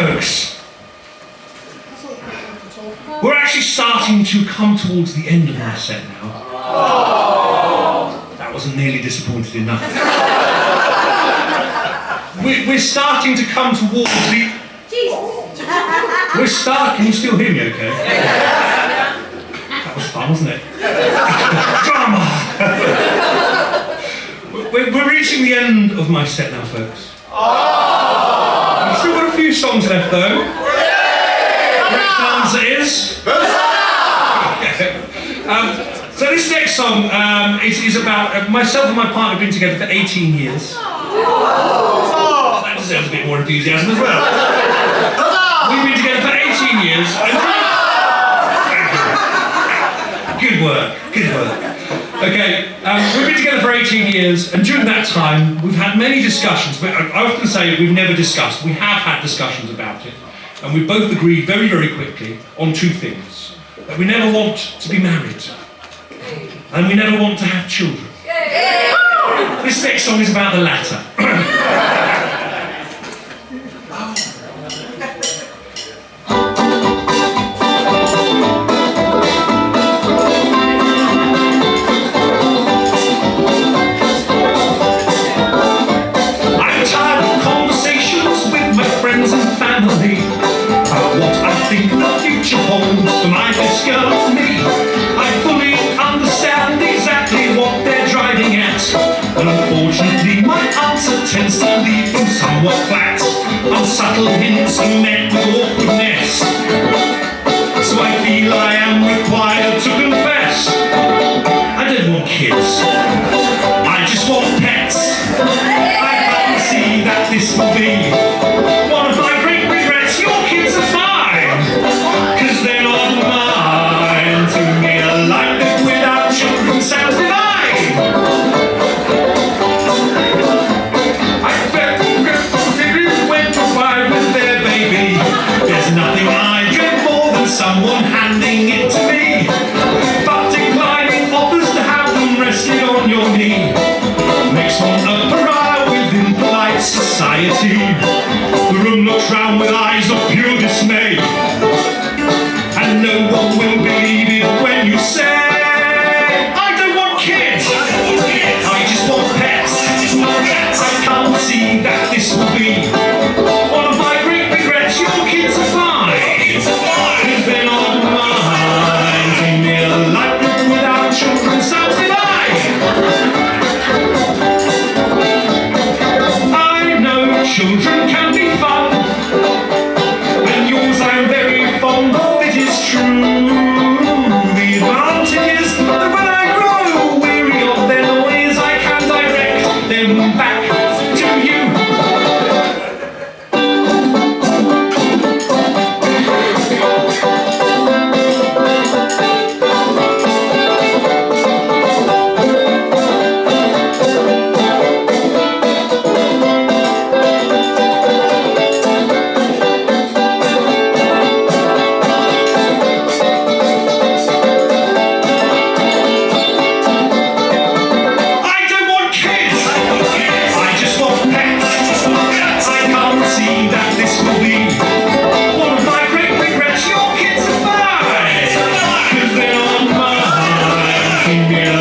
folks, we're actually starting to come towards the end of our set now. Oh. That wasn't nearly disappointed enough. we, we're starting to come towards the... Jesus! We're starting... Can you still hear me okay? That was fun, wasn't it? Drama! we're, reaching the end of my set now, folks. I've still got a few songs left, though. Great answer is... um, so this next song um, is, is, about uh, myself and my partner have been together for 18 years. Oh, that deserves a bit more enthusiasm as well. We've been together for 18 years. Good work, good work. Okay, um, we've been together for 18 years, and during that time, we've had many discussions. I often say we've never discussed. We have had discussions about it, and we both agreed very, very quickly on two things. That we never want to be married, and we never want to have children. This next song is about the latter. subtle hints and met with awkwardness. vanity makes one a pariah within polite society. The room looks round with eyes of pure dismay, and no one will here.